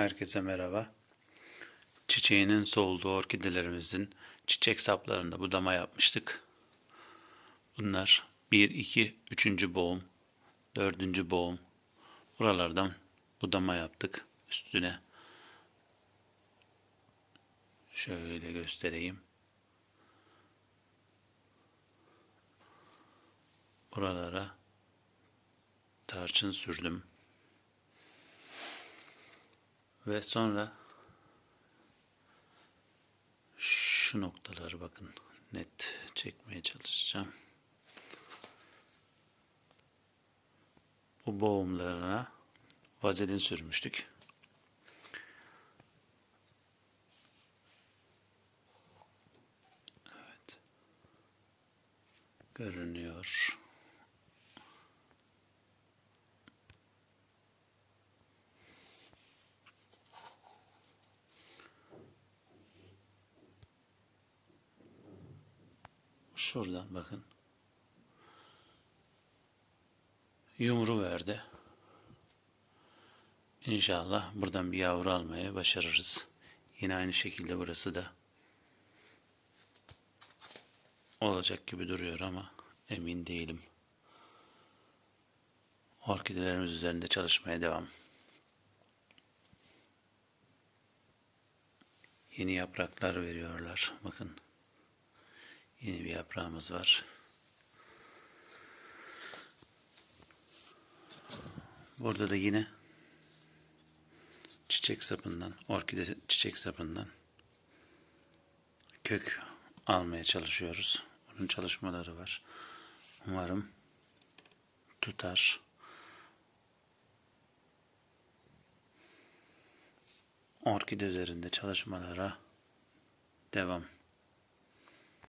Herkese merhaba. Çiçeğinin solduğu orkidelerimizin çiçek saplarında budama yapmıştık. Bunlar 1, 2, 3. boğum, 4. boğum. Buralardan budama yaptık. Üstüne şöyle göstereyim. Buralara tarçın sürdüm. Ve sonra şu noktaları bakın net çekmeye çalışacağım. Bu boğumlarına vazelin sürmüştük. Evet. Görünüyor. Şuradan bakın. Yumru verdi. İnşallah buradan bir yavru almaya başarırız. Yine aynı şekilde burası da olacak gibi duruyor ama emin değilim. Orkidelerimiz üzerinde çalışmaya devam. Yeni yapraklar veriyorlar. Bakın. Yeni bir yaprağımız var. Burada da yine çiçek sapından, orkide çiçek sapından kök almaya çalışıyoruz. Bunun çalışmaları var. Umarım tutar. Orkide üzerinde çalışmalara devam.